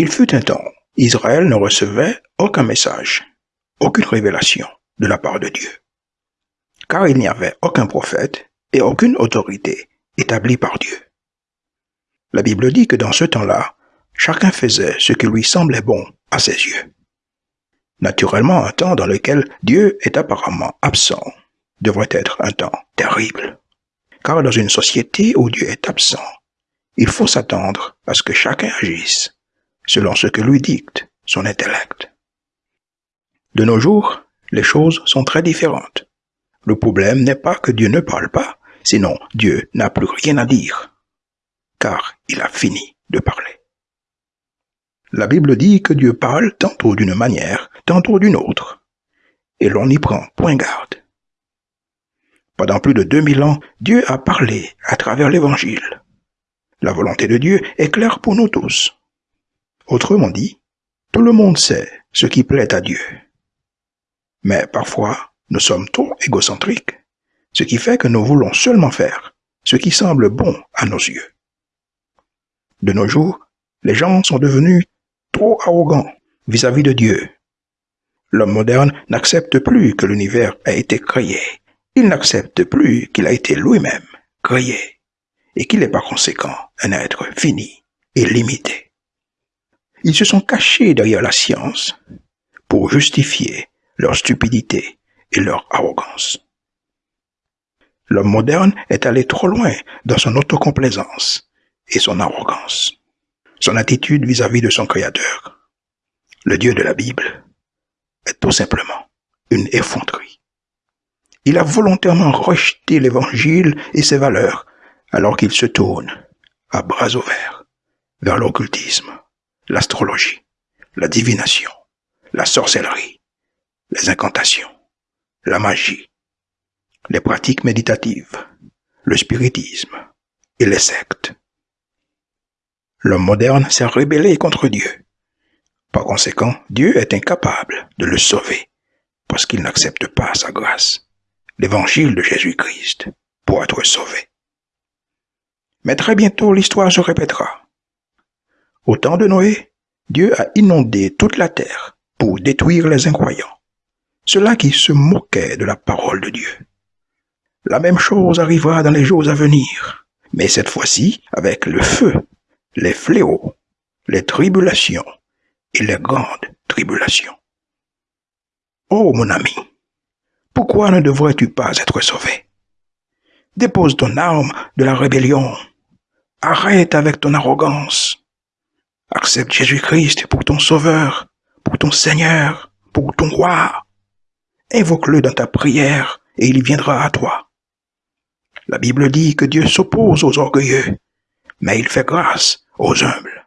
Il fut un temps, Israël ne recevait aucun message, aucune révélation de la part de Dieu, car il n'y avait aucun prophète et aucune autorité établie par Dieu. La Bible dit que dans ce temps-là, chacun faisait ce qui lui semblait bon à ses yeux. Naturellement, un temps dans lequel Dieu est apparemment absent devrait être un temps terrible. Car dans une société où Dieu est absent, il faut s'attendre à ce que chacun agisse selon ce que lui dicte son intellect. De nos jours, les choses sont très différentes. Le problème n'est pas que Dieu ne parle pas, sinon Dieu n'a plus rien à dire, car il a fini de parler. La Bible dit que Dieu parle tantôt d'une manière, tantôt d'une autre, et l'on n'y prend point garde. Pendant plus de 2000 ans, Dieu a parlé à travers l'Évangile. La volonté de Dieu est claire pour nous tous. Autrement dit, tout le monde sait ce qui plaît à Dieu. Mais parfois, nous sommes trop égocentriques, ce qui fait que nous voulons seulement faire ce qui semble bon à nos yeux. De nos jours, les gens sont devenus trop arrogants vis-à-vis de Dieu. L'homme moderne n'accepte plus que l'univers a été créé. Il n'accepte plus qu'il a été lui-même créé et qu'il est par conséquent un être fini et limité. Ils se sont cachés derrière la science pour justifier leur stupidité et leur arrogance. L'homme moderne est allé trop loin dans son autocomplaisance et son arrogance son attitude vis-à-vis de son Créateur, le Dieu de la Bible, est tout simplement une effronterie. Il a volontairement rejeté l'Évangile et ses valeurs alors qu'il se tourne à bras ouverts vers l'occultisme, l'astrologie, la divination, la sorcellerie, les incantations, la magie, les pratiques méditatives, le spiritisme et les sectes. L'homme moderne s'est rébellé contre Dieu. Par conséquent, Dieu est incapable de le sauver parce qu'il n'accepte pas sa grâce, l'évangile de Jésus-Christ, pour être sauvé. Mais très bientôt l'histoire se répétera. Au temps de Noé, Dieu a inondé toute la terre pour détruire les incroyants, ceux-là qui se moquaient de la parole de Dieu. La même chose arrivera dans les jours à venir, mais cette fois-ci avec le feu les fléaux, les tribulations et les grandes tribulations. Oh mon ami, pourquoi ne devrais-tu pas être sauvé? Dépose ton arme de la rébellion. Arrête avec ton arrogance. Accepte Jésus-Christ pour ton Sauveur, pour ton Seigneur, pour ton Roi. Invoque-le dans ta prière et il viendra à toi. La Bible dit que Dieu s'oppose aux orgueilleux, mais il fait grâce aux humbles.